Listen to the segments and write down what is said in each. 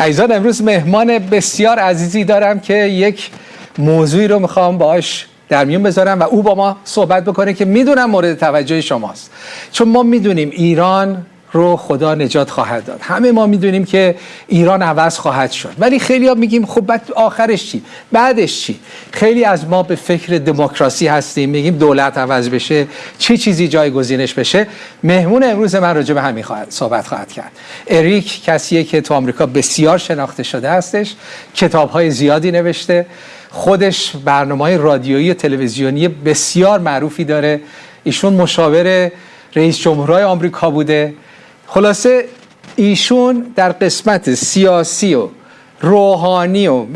عزیزان امروز مهمان بسیار عزیزی دارم که یک موضوعی رو می‌خوام باش در میون بذارم و او با ما صحبت بکنه که می‌دونم مورد توجه شماست. چون ما می‌دونیم ایران رو خدا نجات خواهد داد. همه ما می‌دونیم که ایران عوض خواهد شد. ولی خیلی ها میگیم خب بعد آخرش چی؟ بعدش چی؟ خیلی از ما به فکر دموکراسی هستیم. میگیم دولت عوض بشه چه چی چیزی جایگزینش بشه؟ مهمون امروز من راجع به همین خواهد صحبت خواهد کرد. اریک کسیه که تو آمریکا بسیار شناخته شده هستش کتاب های زیادی نوشته. خودش برنامه رادیویی و تلویزیونی بسیار معروفی داره. ایشون مشاور رئیس جمهورهای آمریکا بوده. خلاصه ایشون در قسمت سیاسی و روحانی و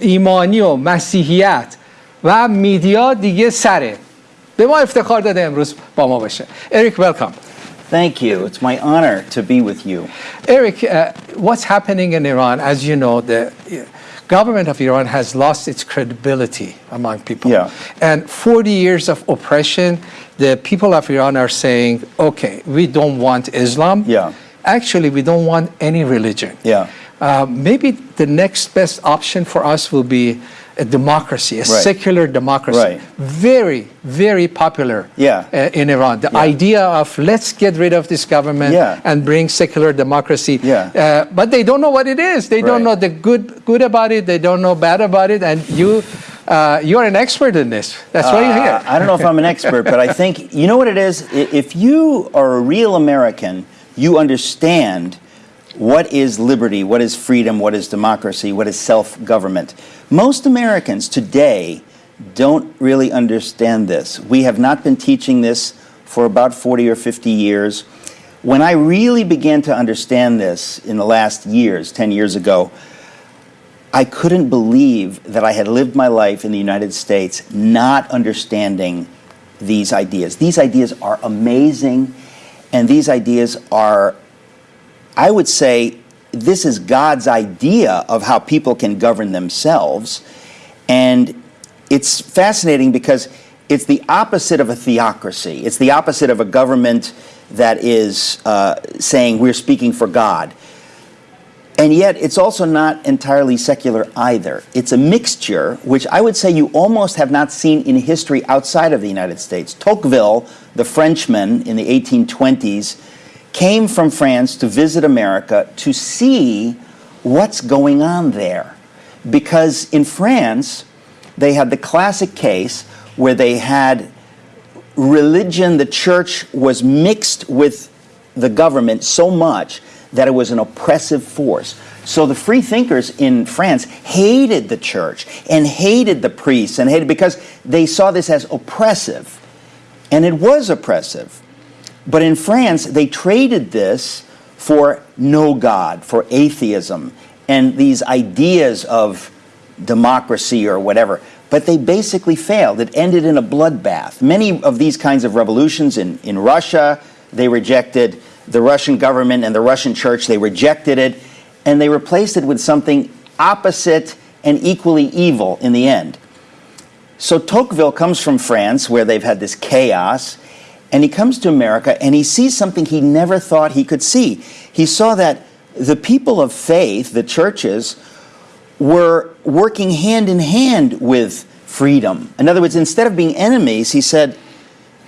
ایمانی و مسیحیت و میدیا دیگه سره به ما افتخار داده امروز با ما باشه اریک welcome Thank you. It's my honor to be with you. Eric, uh, what's happening in Iran, as you know, the government of Iran has lost its credibility among people. Yeah. And 40 years of oppression, the people of Iran are saying, okay, we don't want Islam. Yeah. Actually, we don't want any religion. Yeah. Uh, maybe the next best option for us will be a democracy, a Right. secular democracy. Right. Very, very popular Yeah. uh, in Iran. The Yeah. idea of let's get rid of this government Yeah. and bring secular democracy. Yeah. Uh, but they don't know what it is. They don't know the good good about it. They don't know bad about it. And you, uh, you're an expert in this. That's why you're here. Uh, I don't know if I'm an expert, but I think, you know what it is? If you are a real American, you understand what is liberty, what is freedom, what is democracy, what is self government. Most Americans today don't really understand this. We have not been teaching this for about 40 or 50 years. When I really began to understand this in the last years, 10 years ago, I couldn't believe that I had lived my life in the United States not understanding these ideas. These ideas are amazing, and these ideas are, I would say, this is God's idea of how people can govern themselves. And it's fascinating because it's the opposite of a theocracy, it's the opposite of a government that is uh, saying we're speaking for God. And yet, it's also not entirely secular either. It's a mixture, which I would say you almost have not seen in history outside of the United States. Tocqueville, the Frenchman in the 1820s, came from France to visit America to see what's going on there. Because in France, they had the classic case where they had religion, the church was mixed with the government so much that it was an oppressive force. So the free thinkers in France hated the church and hated the priests and hated because they saw this as oppressive. And it was oppressive. But in France, they traded this for no God, for atheism, and these ideas of democracy or whatever. But they basically failed. It ended in a bloodbath. Many of these kinds of revolutions in, in Russia, they rejected the Russian government and the Russian church, they rejected it, and they replaced it with something opposite and equally evil in the end. So Tocqueville comes from France, where they've had this chaos, and he comes to America and he sees something he never thought he could see. He saw that the people of faith, the churches, were working hand in hand with freedom. In other words, instead of being enemies, he said,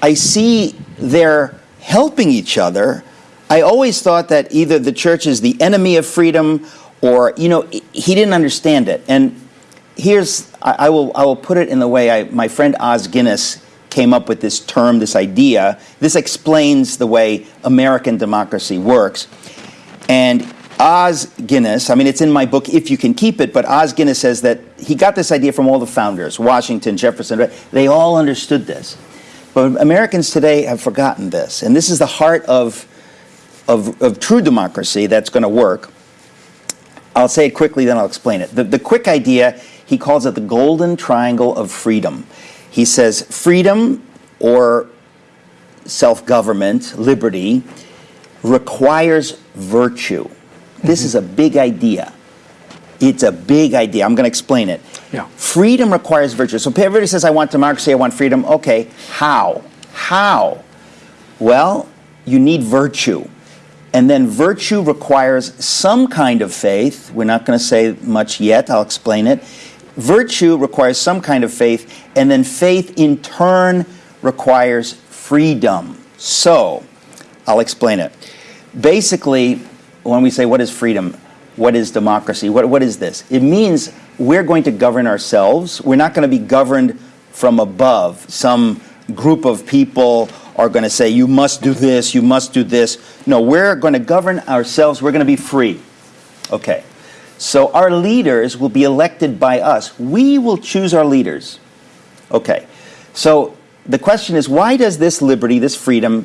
I see they're helping each other. I always thought that either the church is the enemy of freedom or, you know, he didn't understand it. And here's, I, I will, I will put it in the way I, my friend Os Guinness came up with this term, this idea. This explains the way American democracy works. And Os Guinness, I mean, it's in my book, If You Can Keep It, but Os Guinness says that he got this idea from all the founders Washington, Jefferson, they all understood this. But Americans today have forgotten this. And this is the heart of, of, of true democracy that's going to work. I'll say it quickly, then I'll explain it. The, the quick idea, he calls it the golden triangle of freedom. He says freedom or self government, liberty, requires virtue. This mm-hmm. is a big idea. It's a big idea. I'm going to explain it. Yeah. Freedom requires virtue. So everybody says, I want democracy, I want freedom. Okay, how? How? Well, you need virtue. And then virtue requires some kind of faith. We're not going to say much yet, I'll explain it. Virtue requires some kind of faith, and then faith in turn requires freedom. So, I'll explain it. Basically, when we say what is freedom, what is democracy, what, what is this? It means we're going to govern ourselves. We're not going to be governed from above. Some group of people are going to say, you must do this, you must do this. No, we're going to govern ourselves. We're going to be free. Okay. So our leaders will be elected by us. We will choose our leaders. Okay. So the question is, why does this liberty, this freedom,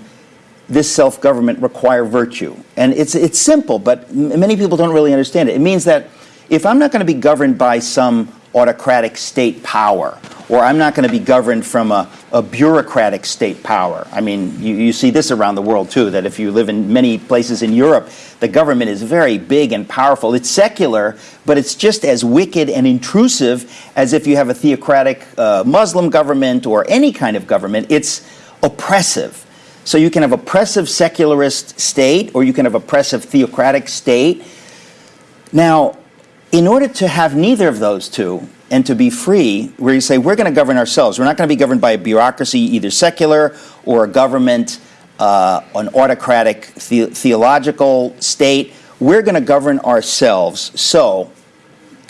this self-government require virtue? And it's, it's simple, but many people don't really understand it. It means that if I'm not going to be governed by some autocratic state power, or I'm not going to be governed from a, a bureaucratic state power. I mean, you, you, see this around the world too, that if you live in many places in Europe, the government is very big and powerful. It's secular, but it's just as wicked and intrusive as if you have a theocratic uh, Muslim government or any kind of government. It's oppressive. So you can have oppressive secularist state, or you can have oppressive theocratic state. Now, in order to have neither of those two and to be free, where you say we're going to govern ourselves, we're not going to be governed by a bureaucracy, either secular or a government, uh, an autocratic the theological state. We're going to govern ourselves. So,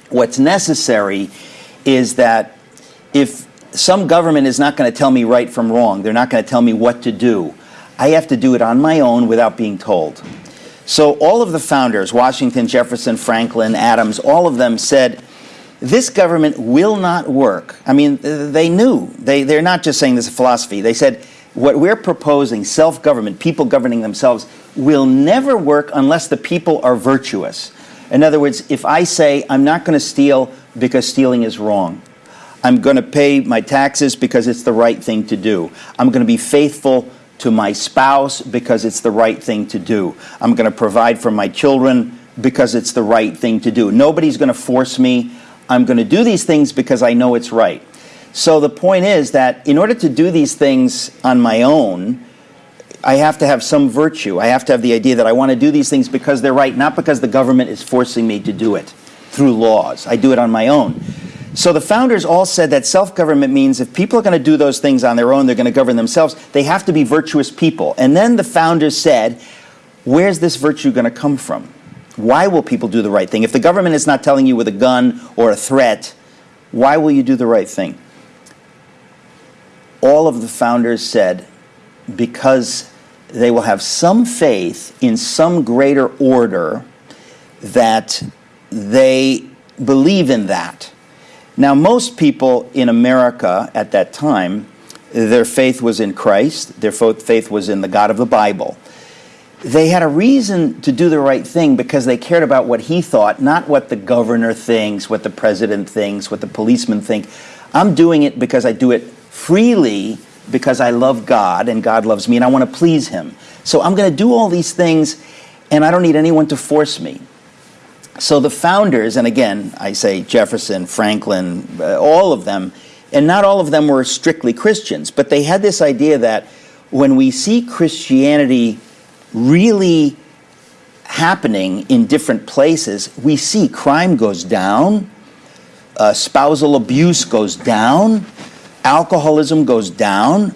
what's necessary is that if some government is not going to tell me right from wrong, they're not going to tell me what to do, I have to do it on my own without being told. So all of the founders, Washington, Jefferson, Franklin, Adams, all of them said, this government will not work. I mean, they knew. They, they're not just saying this is philosophy. They said, what we're proposing, self-government, people governing themselves, will never work unless the people are virtuous. In other words, if I say, I'm not going to steal because stealing is wrong, I'm going to pay my taxes because it's the right thing to do, I'm going to be faithful to my spouse because it's the right thing to do. I'm going to provide for my children because it's the right thing to do. Nobody's going to force me. I'm going to do these things because I know it's right. So the point is that in order to do these things on my own, I have to have some virtue. I have to have the idea that I want to do these things because they're right, not because the government is forcing me to do it through laws. I do it on my own. So the founders all said that self-government means if people are going to do those things on their own, they're going to govern themselves, they have to be virtuous people. And then the founders said, where's this virtue going to come from? Why will people do the right thing? If the government is not telling you with a gun or a threat, why will you do the right thing? All of the founders said, because they will have some faith in some greater order that they believe in that. Now, most people in America at that time, their faith was in Christ, their faith was in the God of the Bible. They had a reason to do the right thing because they cared about what he thought, not what the governor thinks, what the president thinks, what the policeman think. I'm doing it because I do it freely because I love God and God loves me and I want to please him. So I'm going to do all these things and I don't need anyone to force me. So the founders, and again, I say Jefferson, Franklin, uh, all of them, and not all of them were strictly Christians, but they had this idea that when we see Christianity really happening in different places, we see crime goes down, uh, spousal abuse goes down, alcoholism goes down.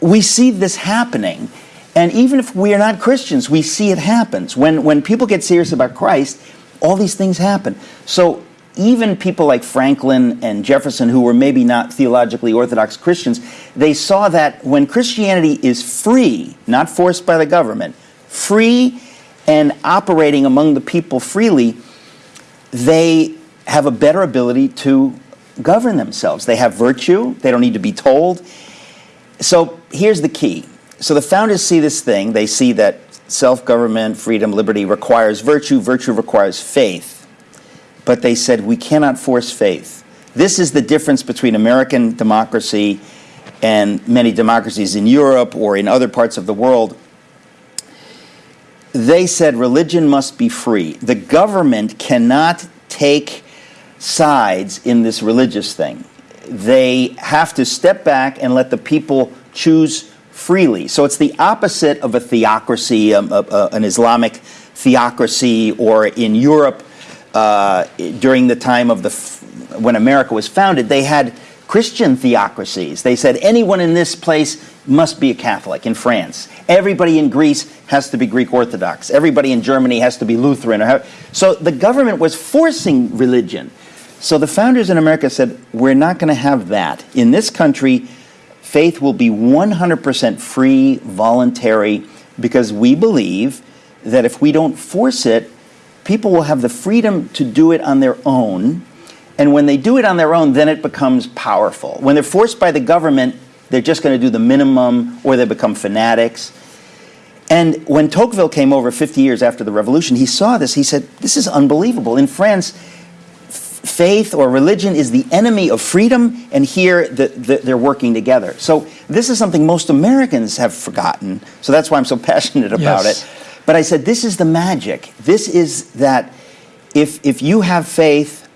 We see this happening. And even if we are not Christians, we see it happens. When, when people get serious about Christ, all these things happen. So even people like Franklin and Jefferson, who were maybe not theologically orthodox Christians, they saw that when Christianity is free, not forced by the government, free and operating among the people freely, they have a better ability to govern themselves. They have virtue, they don't need to be told. So here's the key so the founders see this thing. They see that self-government, freedom, liberty requires virtue. Virtue requires faith. But they said, we cannot force faith. This is the difference between American democracy and many democracies in Europe or in other parts of the world. They said religion must be free. The government cannot take sides in this religious thing. They have to step back and let the people choose freely. So it's the opposite of a theocracy, um, uh, uh, an Islamic theocracy, or in Europe uh, during the time of the when America was founded, they had Christian theocracies. They said anyone in this place must be a Catholic in France. Everybody in Greece has to be Greek Orthodox. Everybody in Germany has to be Lutheran. So the government was forcing religion. So the founders in America said, we're not going to have that. In this country, faith will be 100% free, voluntary, because we believe that if we don't force it, people will have the freedom to do it on their own. And when they do it on their own, then it becomes powerful. When they're forced by the government, they're just going to do the minimum or they become fanatics. And when Tocqueville came over 50 years after the revolution, he saw this. He said, This is unbelievable. In France, faith or religion is the enemy of freedom, and here the, the, they're working together. So, this is something most Americans have forgotten. So, that's why I'm so passionate about Yes. it. But I said, This is the magic. This is that if, if you have faith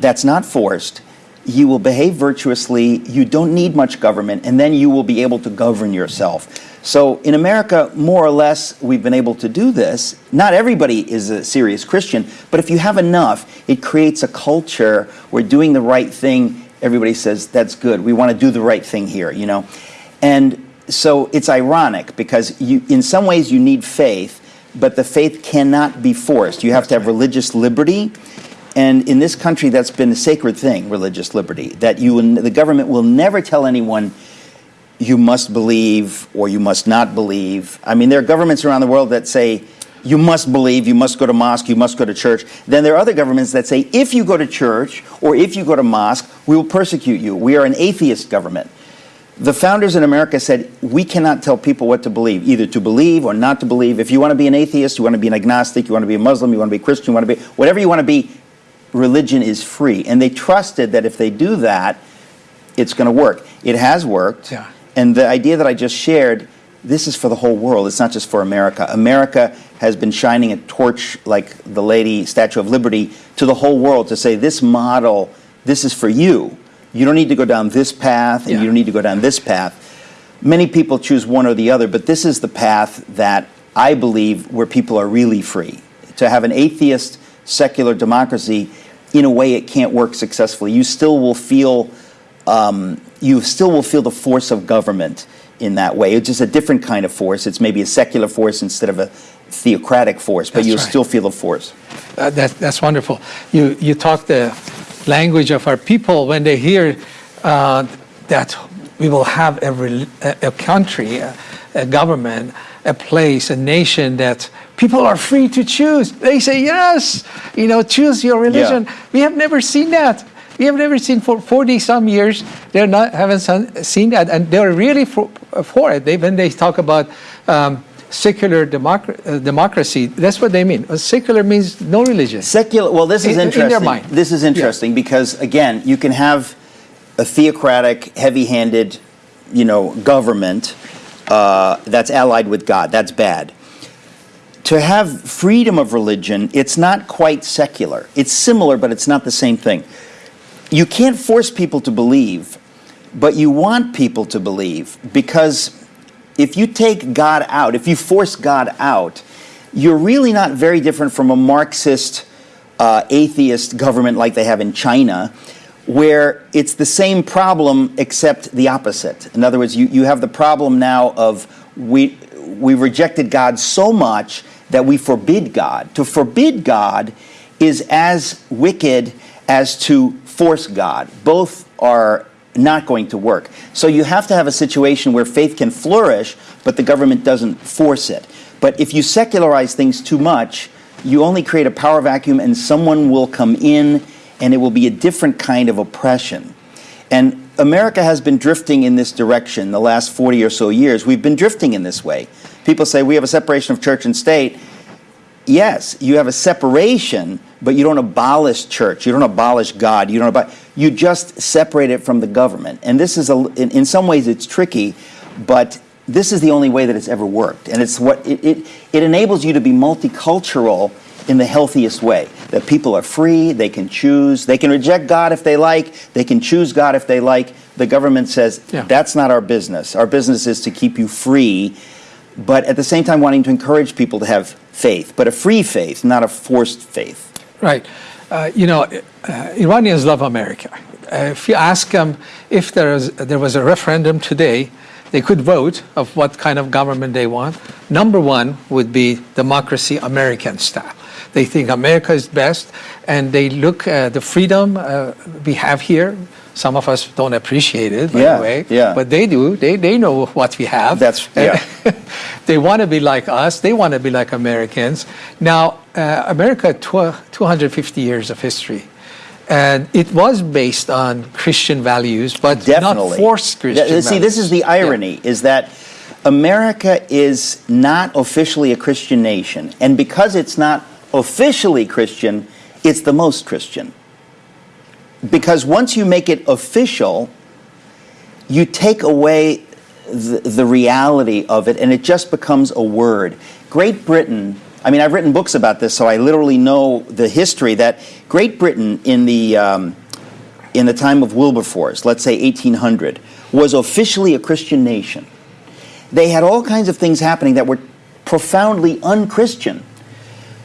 that's not forced, you will behave virtuously, you don't need much government, and then you will be able to govern yourself. So in America, more or less, we've been able to do this. Not everybody is a serious Christian, but if you have enough, it creates a culture where doing the right thing, everybody says, that's good. We want to do the right thing here, you know? And so it's ironic because you, in some ways you need faith, but the faith cannot be forced. You have to have religious liberty. And in this country, that's been a sacred thing, religious liberty. That you, the government will never tell anyone you must believe or you must not believe. I mean, there are governments around the world that say you must believe, you must go to mosque, you must go to church. Then there are other governments that say if you go to church or if you go to mosque, we will persecute you. We are an atheist government. The founders in America said we cannot tell people what to believe, either to believe or not to believe. If you want to be an atheist, you want to be an agnostic, you want to be a Muslim, you want to be a Christian, you want to be whatever you want to be, religion is free. And they trusted that if they do that, it's going to work. It has worked. Yeah. And the idea that I just shared, this is for the whole world. It's not just for America. America has been shining a torch like the lady Statue of Liberty to the whole world to say this model, this is for you. You don't need to go down this path and Yeah. you don't need to go down this path. Many people choose one or the other, but this is the path that I believe where people are really free. To have an atheist secular democracy, in a way, it can't work successfully. You still will feel, um, you still will feel the force of government in that way. It's just a different kind of force. It's maybe a secular force instead of a theocratic force, but That's you'll right. still feel the force. Uh, that, that's wonderful. You, you talk the language of our people when they hear uh, that we will have a, a, country, a, a government, a place, a nation that people are free to choose. They say, yes, you know, choose your religion. We have never seen that. We have never seen for 40 some years, they're not, haven't seen that. And they're really for, for it. They, when they talk about um, secular democ- uh, democracy, that's what they mean. Uh, Secular means no religion. Secular. Well, this is In- in their interesting. mind. This is interesting because again, you can have a theocratic, heavy-handed, you know, government uh, that's allied with God. That's bad. To have freedom of religion, it's not quite secular. It's similar, but it's not the same thing. You can't force people to believe, but you want people to believe because if you take God out, if you force God out, you're really not very different from a Marxist, uh, atheist government like they have in China, where it's the same problem except the opposite. In other words, you, you have the problem now of we, we rejected God so much that we forbid God. To forbid God is as wicked as to force God. Both are not going to work. So you have to have a situation where faith can flourish, but the government doesn't force it. But if you secularize things too much, you only create a power vacuum and someone will come in and it will be a different kind of oppression. And America has been drifting in this direction the last 40 or so years. We've been drifting in this way. People say we have a separation of church and state. Yes, you have a separation, but you don't abolish church. You don't abolish God. You don't abolish, you just separate it from the government. And this is a in, in some ways it's tricky, but this is the only way that it's ever worked. And it's what it, it, it enables you to be multicultural in the healthiest way. that people are free, they can choose, they can reject God if they like, they can choose God if they like. The government says Yeah. that's not our business. Our business is to keep you free, but at the same time wanting to encourage people to have faith, but a free faith, not a forced faith. Right. Uh, you know, uh, Iranians love America. Uh, if you ask them if there, is, there was a referendum today, they could vote of what kind of government they want. Number one would be democracy, American style. They think America is best, and they look at the freedom uh, we have here. Some of us don't appreciate it, by Yeah, the way, yeah. but they do. They, they know what we have. That's- yeah. they want to be like us. They want to be like Americans. Now, uh, America, tw- 250 years of history. And it was based on Christian values, but Definitely. not forced Christian See, this is the irony: is that America is not officially a Christian nation, and because it's not officially Christian, it's the most Christian. Because once you make it official, you take away the, the reality of it, and it just becomes a word. Great Britain. I mean, I've written books about this, so I literally know the history. That Great Britain in the um, in the time of Wilberforce, let's say 1800, was officially a Christian nation. They had all kinds of things happening that were profoundly unchristian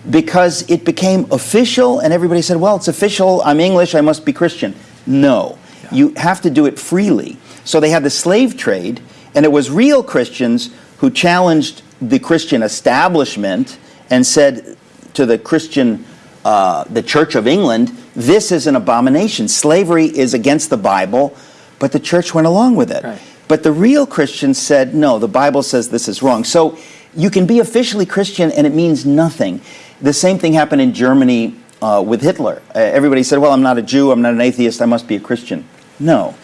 because it became official and everybody said, well, it's official, I'm English, I must be Christian. No, you have to do it freely. So they had the slave trade, and it was real Christians who challenged the Christian establishment and said to the Christian, uh, the Church of England, this is an abomination. Slavery is against the Bible, but the church went along with it. Right. But the real Christians said, no, the Bible says this is wrong. So you can be officially Christian and it means nothing. The same thing happened in Germany uh, with Hitler. Uh, everybody said, well, I'm not a Jew, I'm not an atheist, I must be a Christian. No.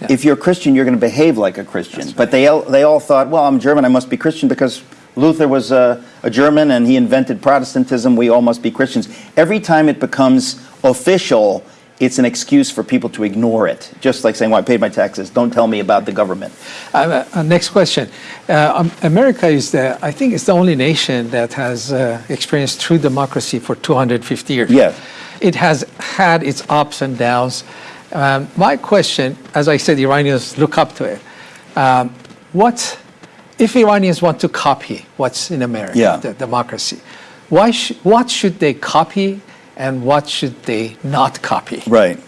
Yeah. If you're a Christian, you're going to behave like a Christian. That's But they all, they all thought, well, I'm German, I must be Christian because Luther was a, a German and he invented Protestantism, we all must be Christians. Every time it becomes official, it's an excuse for people to ignore it. Just like saying, well, I paid my taxes, don't tell me about the government. Uh, uh, next question. Uh, um, America is the, I think it's the only nation that has uh, experienced true democracy for 250 years. Yeah. It has had its ups and downs. Um, my question, as I said, Iranians look up to it. Um, what, if Iranians want to copy what's in America, Yeah. the democracy, why sh- what should they copy and what should they not copy? Right.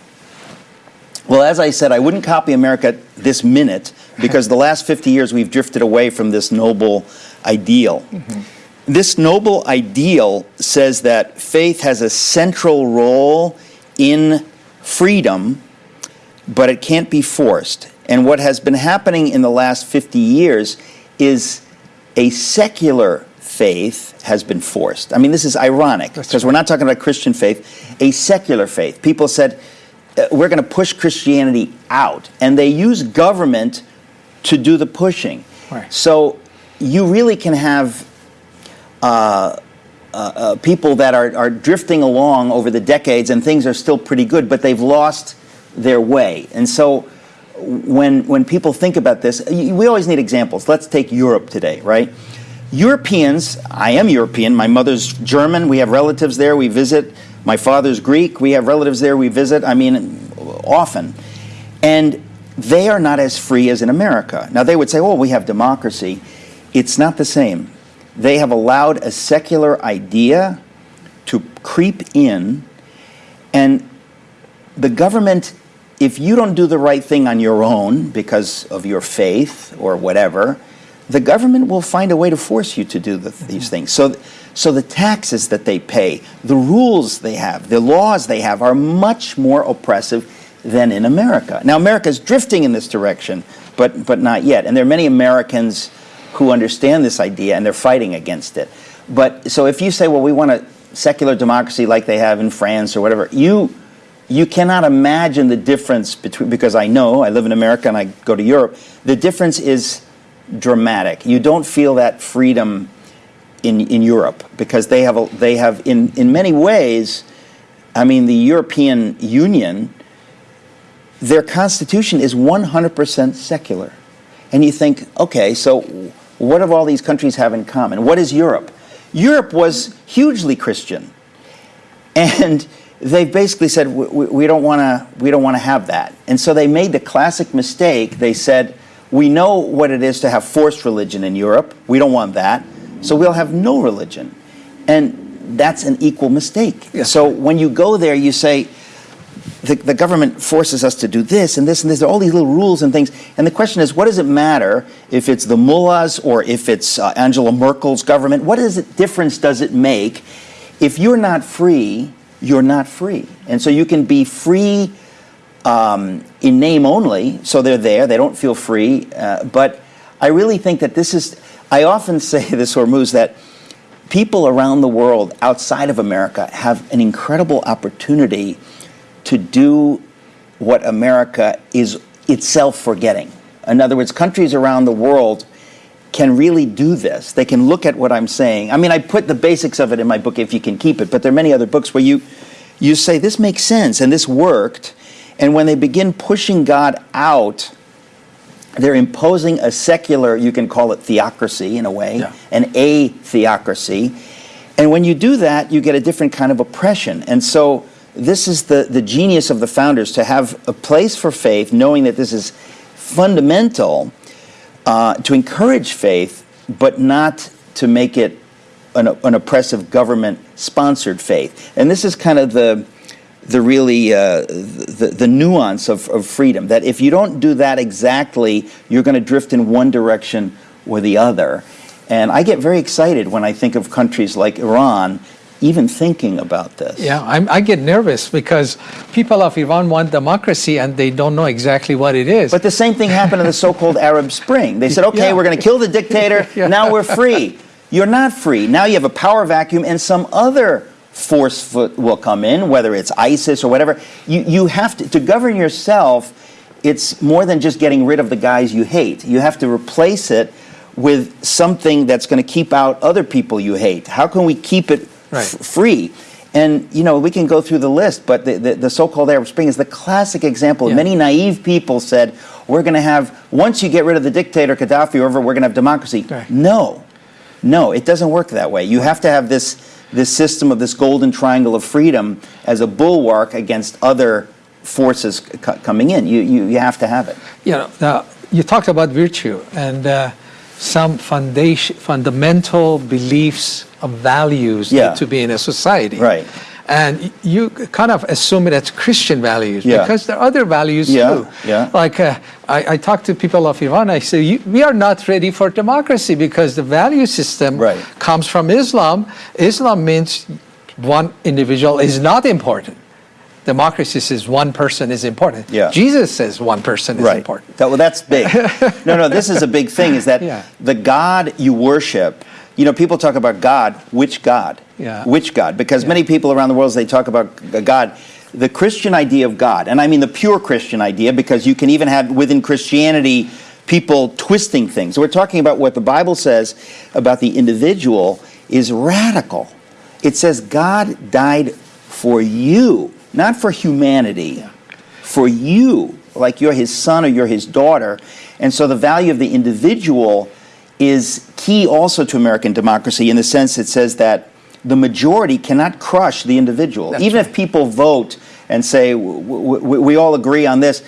Well, as I said, I wouldn't copy America this minute because the last 50 years we've drifted away from this noble ideal. Mm-hmm. This noble ideal says that faith has a central role in freedom, but it can't be forced. And what has been happening in the last 50 years is a secular faith has been forced. I mean, this is ironic because we're not talking about Christian faith, a secular faith. People said, uh, we're going to push Christianity out. And they use government to do the pushing. Right. So you really can have uh, uh, uh, people that are, are drifting along over the decades and things are still pretty good, but they've lost their way. And so when, when people think about this, we always need examples. Let's take Europe today, right? Europeans, I am European, my mother's German, we have relatives there, we visit. My father's Greek, we have relatives there, we visit, I mean, often. And they are not as free as in America. Now, they would say, oh, we have democracy. It's not the same. They have allowed a secular idea to creep in, and the government, if you don't do the right thing on your own because of your faith or whatever, the government will find a way to force you to do the, these mm-hmm. things. So, so the taxes that they pay, the rules they have, the laws they have are much more oppressive than in America. Now, America is drifting in this direction, but, but not yet. And there are many Americans who understand this idea and they're fighting against it. But so if you say, well, we want a secular democracy like they have in France or whatever, you you cannot imagine the difference between because I know I live in America and I go to Europe. The difference is dramatic. You don't feel that freedom in in Europe because they have a, they have in in many ways. I mean, the European Union, their constitution is 100% secular. And you think, okay, so what do all these countries have in common? What is Europe? Europe was hugely Christian. and they basically said we, we- we don't want to we don't want to have that and so they made the classic mistake they said we know what it is to have forced religion in europe we don't want that so we'll have no religion and that's an equal mistake Yes. so when you go there you say the, the government forces us to do this and this and this. There are all these little rules and things. And the question is, what does it matter if it's the mullahs or if it's uh, Angela Merkel's government? What is it, difference does it make? If you're not free, you're not free. And so you can be free um, in name only, so they're there, they don't feel free. Uh, but I really think that this is, I often say this, Hormoz, that people around the world outside of America have an incredible opportunity to do what America is itself forgetting. In other words, countries around the world can really do this. They can look at what I'm saying. I mean, I put the basics of it in my book if you can keep it, but there are many other books where you you say this makes sense and this worked. And when they begin pushing God out, they're imposing a secular, you can call it theocracy in a way, Yeah. an a theocracy. And when you do that, you get a different kind of oppression. And so this is the, the genius of the founders to have a place for faith, knowing that this is fundamental uh, to encourage faith, but not to make it an, an oppressive government sponsored faith. And this is kind of the, the really uh, the, the nuance of, of freedom that if you don't do that exactly, you're going to drift in one direction or the other. And I get very excited when I think of countries like Iran even thinking about this. Yeah, I'm, I get nervous because people of Iran want democracy and they don't know exactly what it is. But the same thing happened in the so-called Arab Spring. They said, okay, Yeah. we're going to kill the dictator. Yeah. Now we're free. You're not free. Now you have a power vacuum and some other force fo- will come in, whether it's ISIS or whatever. You, you have to, to govern yourself, it's more than just getting rid of the guys you hate. You have to replace it with something that's going to keep out other people you hate. How can we keep it Right. f- free? And, you know, we can go through the list, but the, the, the so-called Arab Spring is the classic example. Yeah. Many naive people said, we're going to have, once you get rid of the dictator, Gaddafi, or whatever, we're going to have democracy. Right. No. No, it doesn't work that way. You have to have this, this system of this golden triangle of freedom as a bulwark against other forces c- coming in. You, you, you have to have it. you know, now, you talked about virtue and uh, some foundation, fundamental beliefs of values Yeah. need to be in a society. Right. And you kind of assume it as Christian values Yeah. because there are other values Yeah, too. yeah. Like uh, I, I talk to people of Iran, I say, you, we are not ready for democracy because the value system Right. comes from Islam. Islam means one individual is not important. Democracy says one person is important. Yeah. Jesus says one person is important. That, well, that's big. no, no, this is a big thing. Is that the God you worship? You know, people talk about God. Which God? Yeah. Which God? Because Yeah. many people around the world, as they talk about God, the Christian idea of God, and I mean the pure Christian idea, because you can even have within Christianity people twisting things. So we're talking about what the Bible says about the individual is radical. It says God died for you, not for humanity for you, like you're his son or you're his daughter. And so the value of the individual is key also to American democracy in the sense it says that the majority cannot crush the individual. That's Even right. if people vote and say, w- w- w- we all agree on this,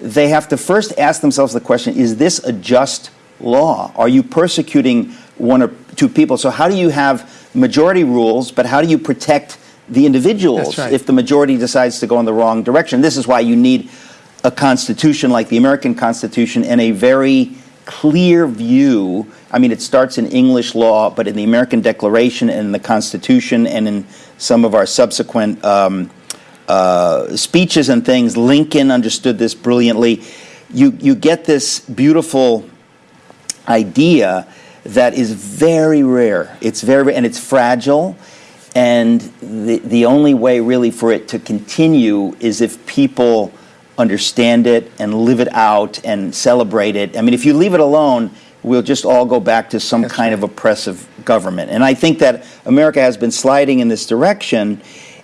they have to first ask themselves the question is this a just law? Are you persecuting one or two people? So, how do you have majority rules, but how do you protect the individuals right. if the majority decides to go in the wrong direction? This is why you need a constitution like the American Constitution and a very clear view. I mean, it starts in English law, but in the American Declaration and in the Constitution and in some of our subsequent um, uh, speeches and things, Lincoln understood this brilliantly. You, you get this beautiful idea that is very rare. It's very and it's fragile, and the the only way really for it to continue is if people understand it and live it out and celebrate it. I mean, if you leave it alone, we'll just all go back to some That's kind of oppressive government. And I think that America has been sliding in this direction,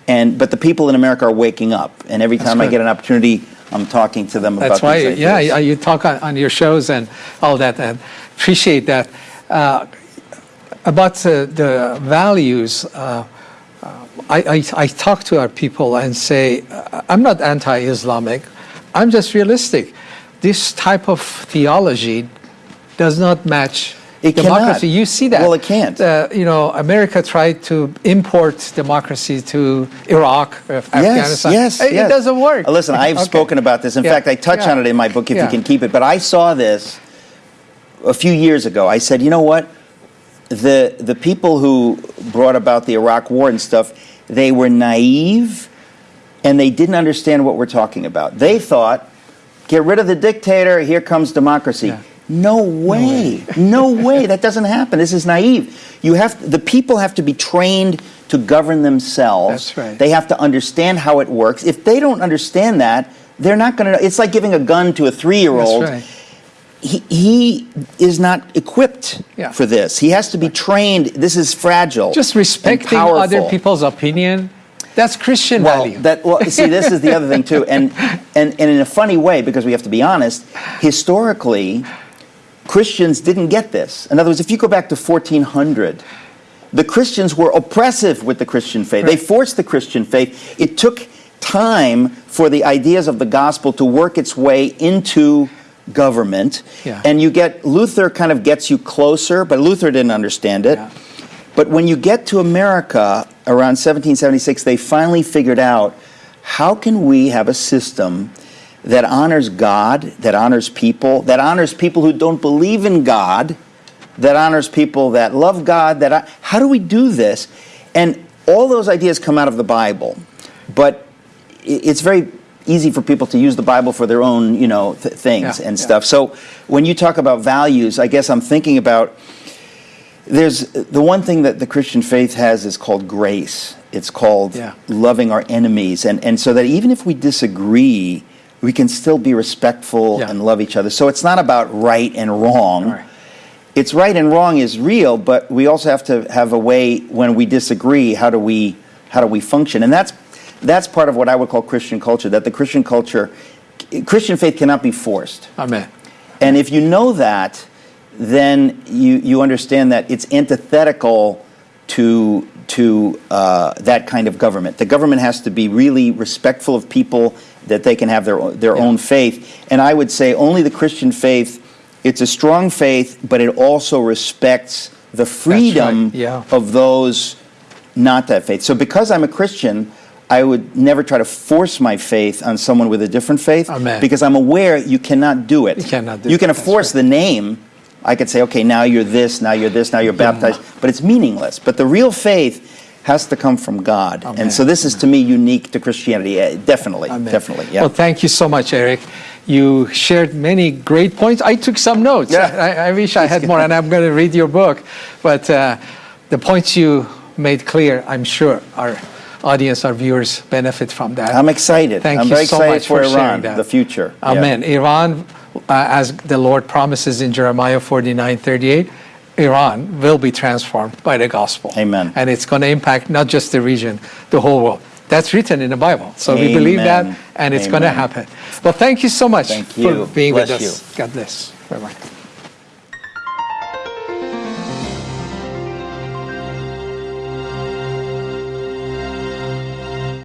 and but the people in America are waking up. And every time I get an opportunity, I'm talking to them That's about why, yeah, you talk on, on your shows and all that, and appreciate that. Uh, about uh, the values, uh, uh, I, I, I talk to our people and say, "Uh, I'm not anti Islamic, I'm just realistic. This type of theology does not match It democracy. cannot. You see that. Well, it can't. Uh, you know, America tried to import democracy to Iraq, uh, Afghanistan. Yes, It, yes. it doesn't work. Uh, Listen, I've Okay. spoken about this. In Yeah, fact, I touch yeah, on it in my book if yeah. you can keep it. But I saw this a few years ago. I said, you know what? The the people who brought about the Iraq War and stuff, they were naive and they didn't understand what we're talking about. They thought, get rid of the dictator, here comes democracy. Yeah. No way. No way. That doesn't happen. This is naive. You have the people have to be trained to govern themselves. That's right. They have to understand how it works. If they don't understand that, they're not going to. It's like giving a gun to a three-year-old. That's right. He, he is not equipped Yeah. for this. He has to be trained. This is fragile. Just respecting other people's opinion, that's Christian Well, value. that well, see, this is the other thing too, and and and in a funny way, because we have to be honest, historically, Christians didn't get this. In other words, if you go back to 1400, the Christians were oppressive with the Christian faith. They forced the Christian faith. It took time for the ideas of the gospel to work its way into government. Yeah. And you get Luther kind of gets you closer, but Luther didn't understand it. Yeah. But when you get to America around 1776, they finally figured out how can we have a system that honors God, that honors people, that honors people who don't believe in God, that honors people that love God, that I, how do we do this? And all those ideas come out of the Bible. But it's very easy for people to use the Bible for their own, you know, th- things Yeah, and yeah. stuff. So when you talk about values, I guess I'm thinking about there's the one thing that the Christian faith has is called grace. It's called Yeah. loving our enemies, and and so that even if we disagree, we can still be respectful Yeah. and love each other. So it's not about right and wrong. Right. It's right and wrong is real, but we also have to have a way when we disagree. How do we how do we function? And that's that's part of what I would call Christian culture. That the Christian culture, Christian faith cannot be forced. Amen. And if you know that, then you, you understand that it's antithetical to, to uh, that kind of government. The government has to be really respectful of people, that they can have their, their Yeah. own faith. And I would say only the Christian faith, it's a strong faith, but it also respects the freedom yeah. of those not that faith. So because I'm a Christian, I would never try to force my faith on someone with a different faith Amen. because I'm aware you cannot do it. You cannot do it. You it, can that's force right. the name. I could say, okay, now you're this, now you're this, now you're baptized, but it's meaningless. But the real faith has to come from God. Amen. And so this is to me unique to Christianity. Eh, Definitely, Amen. definitely. Yeah. Well, thank you so much, Eric. You shared many great points. I took some notes. Yeah. I, I wish I had more, and I'm going to read your book. But uh, the points you made clear, I'm sure our audience, our viewers benefit from that. I'm excited. Thank I'm you very so excited much for, for sharing Iran, that. the future. Yeah. Amen. Iran, uh, Uh, as the Lord promises in Jeremiah 49 38, Iran will be transformed by the gospel. Amen. And it's going to impact not just the region, the whole world. That's written in the Bible. So we believe that, and it's going to happen. Well, thank you so much Thank for you. being with Bless us. God bless. Bye bye.